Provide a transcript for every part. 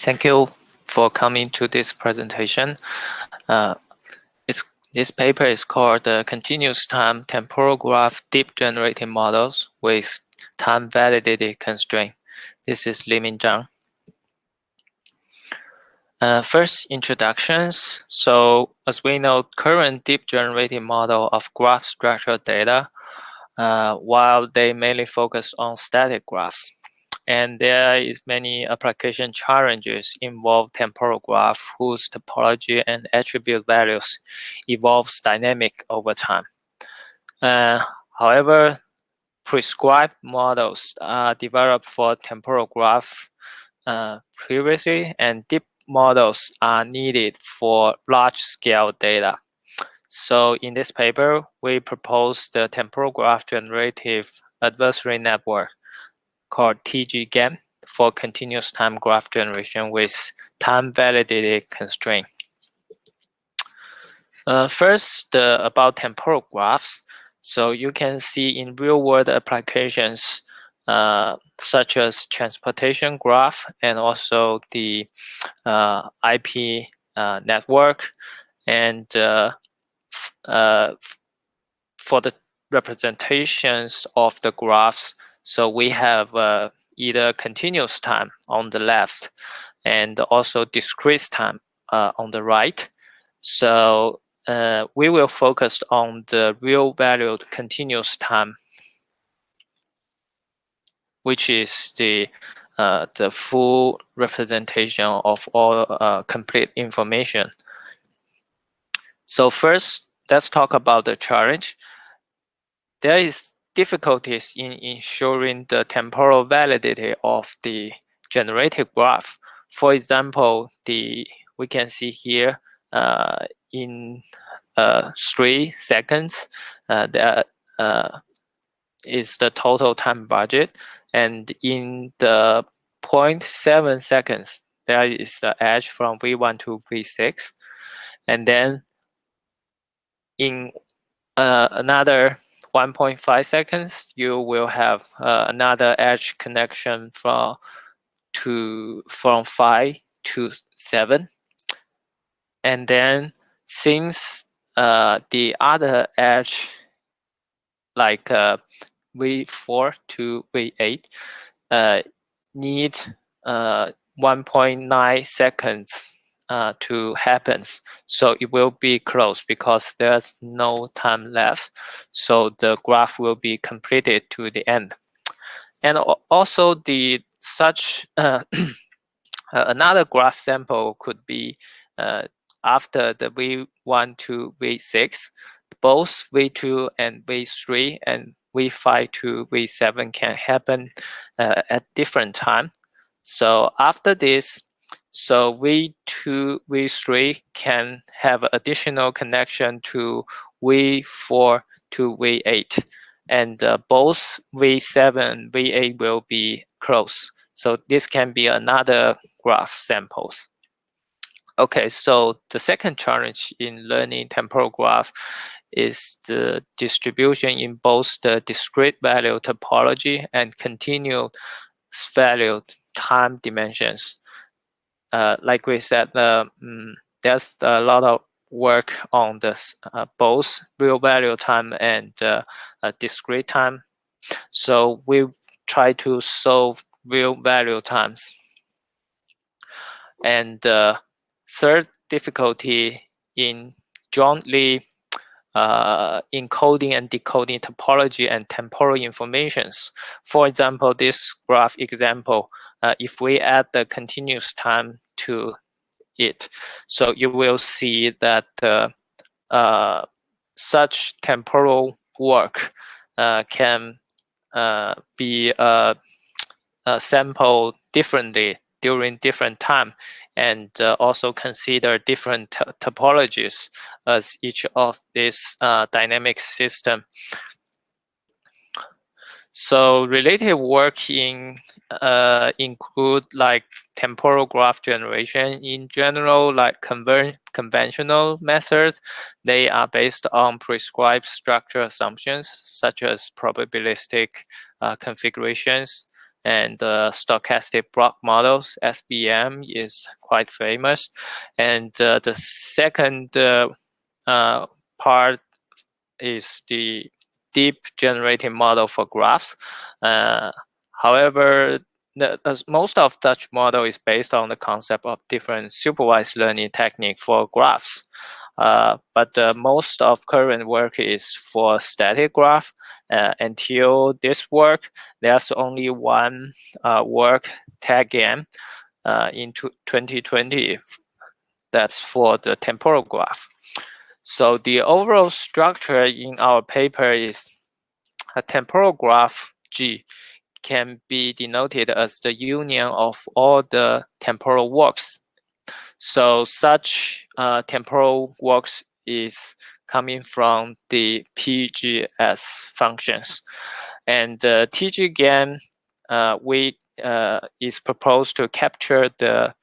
Thank you for coming to this presentation. Uh, this paper is called the Continuous Time Temporal Graph Deep Generating Models with Time Validated Constraint. This is Liming Zhang. Uh, first, introductions. So as we know, current deep generating model of graph structured data, uh, while they mainly focus on static graphs and there is many application challenges involve temporal graph whose topology and attribute values evolves dynamic over time. Uh, however, prescribed models are developed for temporal graph uh, previously, and deep models are needed for large-scale data. So in this paper, we propose the temporal graph generative adversary network called TGGAN for continuous time graph generation with time validated constraint. Uh, first, uh, about temporal graphs. So you can see in real world applications, uh, such as transportation graph and also the uh, IP uh, network. And uh, for the representations of the graphs, so we have uh, either continuous time on the left and also discrete time uh, on the right. So uh, we will focus on the real valued continuous time, which is the uh, the full representation of all uh, complete information. So first, let's talk about the challenge. There is difficulties in ensuring the temporal validity of the generated graph. For example, the we can see here uh, in uh, three seconds, uh, that uh, is the total time budget, and in the 0.7 seconds, there is the edge from V1 to V6, and then in uh, another 1.5 seconds, you will have uh, another edge connection from to from 5 to 7. And then since uh, the other edge, like uh, V4 to V8, uh, need uh, 1.9 seconds uh, to happens. So it will be closed because there's no time left. So the graph will be completed to the end. And also the such uh, another graph sample could be uh, after the V1 to V6, both V2 and V3 and V5 to V7 can happen uh, at different time. So after this, so V2, V3 can have additional connection to V4 to V8. And uh, both V7 and V8 will be closed. So this can be another graph samples. Okay, so the second challenge in learning temporal graph is the distribution in both the discrete value topology and continuous value time dimensions uh, like we said, uh, there's a lot of work on this uh, both real value time and uh, discrete time. So we try to solve real value times. And uh, third difficulty in jointly uh, encoding and decoding topology and temporal informations. For example, this graph example, uh, if we add the continuous time to it, so you will see that uh, uh such temporal walk uh, can uh, be sampled differently during different time and also consider different topologies as each of these dynamic system so related work in uh, include like temporal graph generation in general, like conver conventional methods. They are based on prescribed structure assumptions, such as probabilistic uh, configurations. and uh, stochastic block models, SBM, is quite famous. And uh, the second uh, uh, part is the deep generating model for graphs. Uh, however, the, most of such model is based on the concept of different supervised learning technique for graphs. Uh, but uh, most of current work is for static graph. Uh, until this work, there's only one uh, work TagGen uh, in 2020 that's for the temporal graph. So the overall structure in our paper is a temporal graph G can be denoted as the union of all the temporal walks so such uh, temporal walks is coming from the PGS functions. And uh, TGGAN uh, we, uh, is proposed to capture the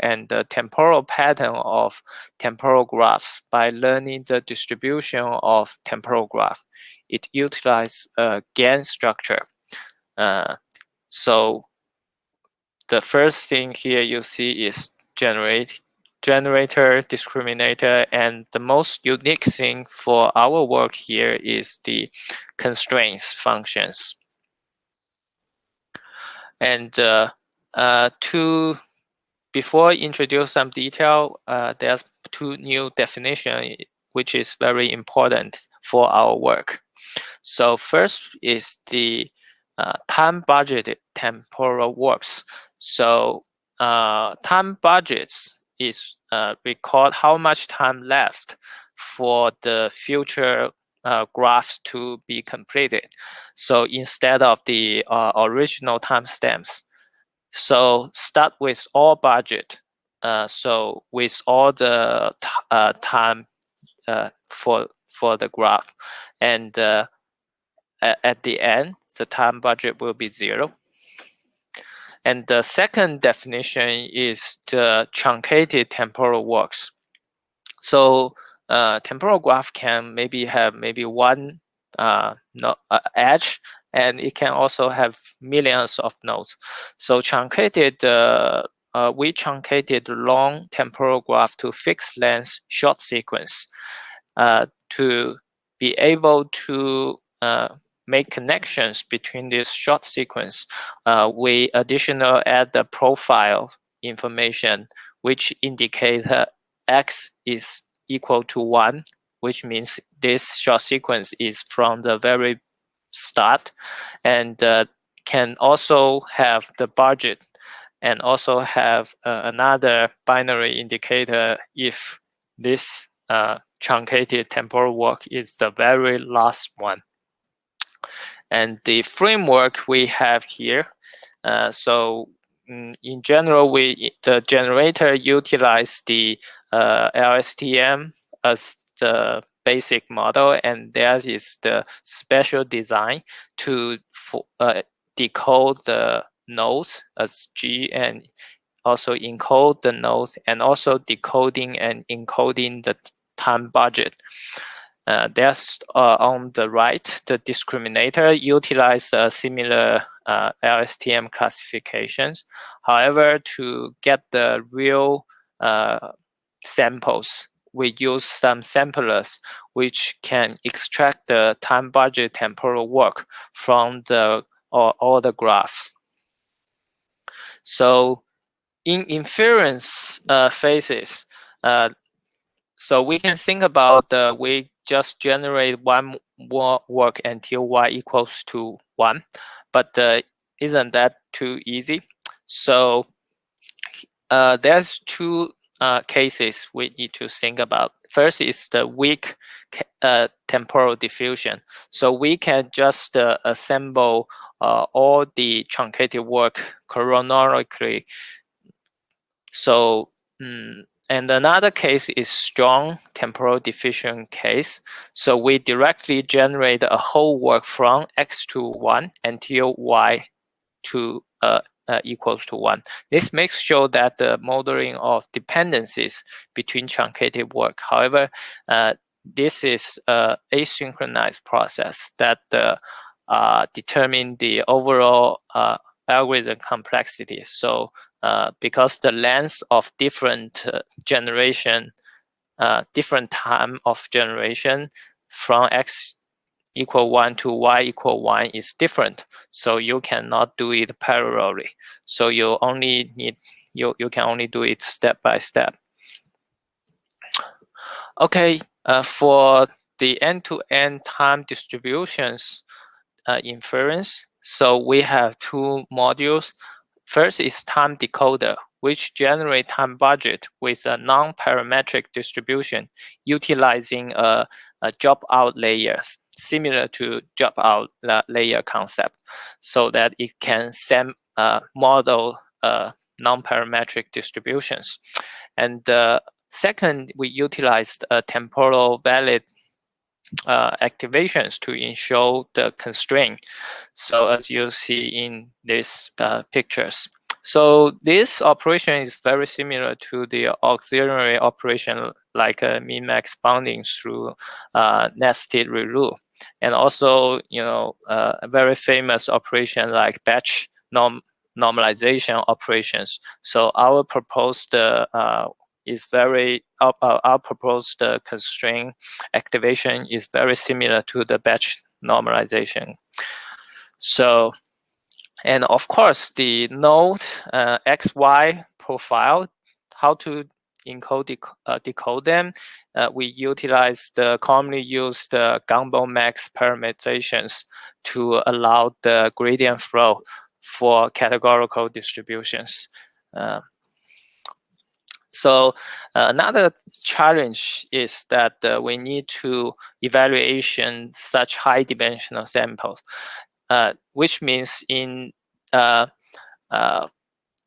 and the temporal pattern of temporal graphs by learning the distribution of temporal graph. It utilizes a GAN structure. Uh, so the first thing here you see is generate generator, discriminator, and the most unique thing for our work here is the constraints functions. And uh, uh, to before I introduce some detail, uh, there's two new definition which is very important for our work. So first is the uh, time budgeted temporal walks. So uh, time budgets is uh, record how much time left for the future uh, graphs to be completed. So instead of the uh, original timestamps, so start with all budget. Uh, so with all the uh, time uh, for for the graph, and uh, at, at the end, the time budget will be zero. And the second definition is the truncated temporal walks. So uh, temporal graph can maybe have maybe one uh, no, uh, edge, and it can also have millions of nodes. So truncated, uh, uh, we truncated long temporal graph to fixed length short sequence uh, to be able to make connections between this short sequence, uh, we additional add the profile information, which indicate that x is equal to one, which means this short sequence is from the very start and uh, can also have the budget and also have uh, another binary indicator if this uh, truncated temporal walk is the very last one. And the framework we have here, uh, so mm, in general, we the generator utilize the uh, LSTM as the basic model, and there is the special design to uh, decode the nodes as G and also encode the nodes and also decoding and encoding the time budget. Uh, there's uh, on the right, the discriminator utilize uh, similar LSTM classifications. However, to get the real uh, samples, we use some samplers which can extract the time budget temporal walk from the all, all the graphs. So in inference uh, phases, so we can think about the we just generate one more work until y equals to one, but uh, isn't that too easy? So uh, there's two uh, cases we need to think about. First is the weak uh, temporal diffusion. So we can just uh, assemble uh, all the truncated work chronologically. So mm, and another case is strong temporal diffusion case. So we directly generate a whole work from x to 1 until y to uh, uh, equals to 1. This makes sure that the modeling of dependencies between truncated work. However, uh, this is a asynchronous process that the uh, determine the overall uh, algorithm complexity. So uh, because the length of different uh, generation, uh, different time of generation from x equal 1 to y equal 1 is different. So you cannot do it parallelly. So you only need, you, you can only do it step by step. Okay, uh, for the end-to-end -end time distributions uh, inference, so we have two modules. First is time decoder, which generate time budget with a non-parametric distribution utilizing a, a dropout layer similar to dropout layer concept so that it can uh, model uh, non-parametric distributions. And uh, second, we utilized temporal valid uh, activations to ensure the constraint. So as you see in these uh, pictures. So this operation is very similar to the auxiliary operation like a min-max bounding through uh, nested ReLU. And also, you know, uh, a very famous operation like batch norm normalization operations. So our proposed uh, is very our, our proposed uh, constraint activation is very similar to the batch normalization. So, and of course, the node uh, XY profile, how to encode dec uh, decode them, uh, we utilize the commonly used uh, Gumbel max parameterizations to allow the gradient flow for categorical distributions. Uh, so uh, another challenge is that uh, we need to evaluation such high dimensional samples, uh, which means in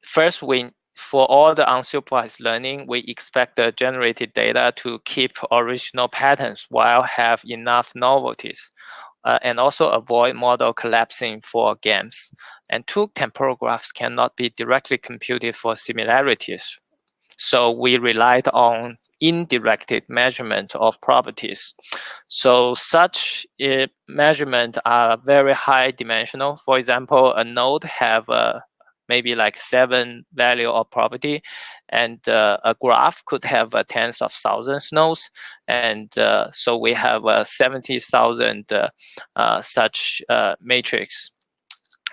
first we for all the unsupervised learning, we expect the generated data to keep original patterns while have enough novelties. Uh, and also avoid model collapsing for GANs. And two temporal graphs cannot be directly computed for similarities, so we relied on indirected measurement of properties. So such uh, measurement are very high dimensional. For example, a node have a maybe like seven value of property and uh, a graph could have uh, tens of thousands nodes and uh, so we have uh, 70,000 uh, uh, such matrix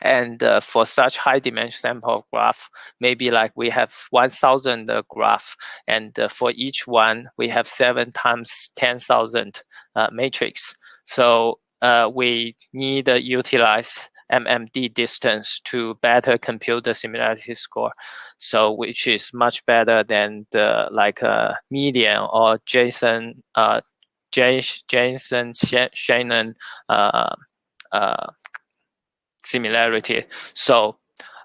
and uh, for such high dimension sample graph, maybe like we have 1000 uh, graph, and uh, for each one, we have seven times 10,000 uh, matrix. So uh, we need to utilize MMD distance to better compute the similarity score. So which is much better than the like uh, median or Jensen, uh, Jason Shannon uh, uh, similarity. So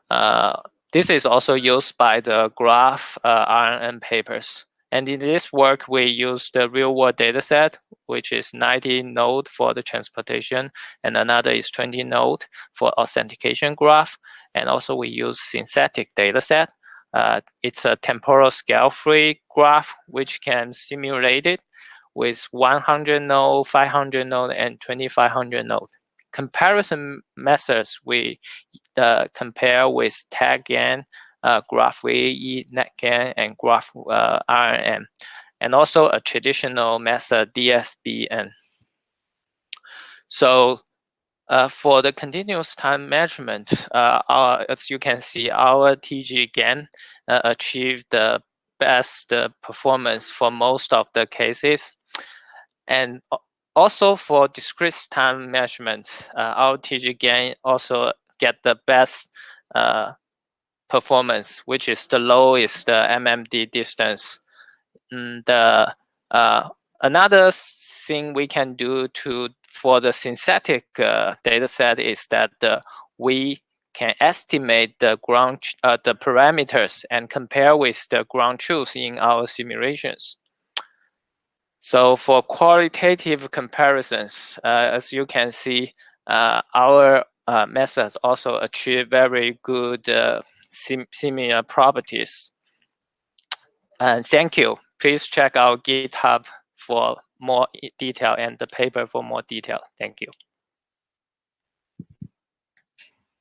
uh, this is also used by the graph uh, RNN papers. And in this work, we use the real world data set, which is 90 node for the transportation, and another is 20 node for authentication graph. And also we use synthetic data set. Uh, it's a temporal scale free graph, which can simulate it with 100 node, 500 node, and 2500 node comparison methods we uh, compare with TagGen, uh, GraphVAE, NetGAN, and Graph uh, and also a traditional method DSBM. So uh, for the continuous time measurement, uh, our, as you can see, our TGGAN uh, achieved the best performance for most of the cases. And also for discrete time measurement, uh, our TGGAN also get the best uh, performance, which is the lowest uh, MMD distance. And uh, uh, another thing we can do to for the synthetic uh, data set is that uh, we can estimate the ground uh, the parameters and compare with the ground truth in our simulations. So for qualitative comparisons, uh, as you can see, uh, our methods also achieve very good sim similar uh, properties. And thank you. Please check our GitHub for more detail and the paper for more detail. Thank you.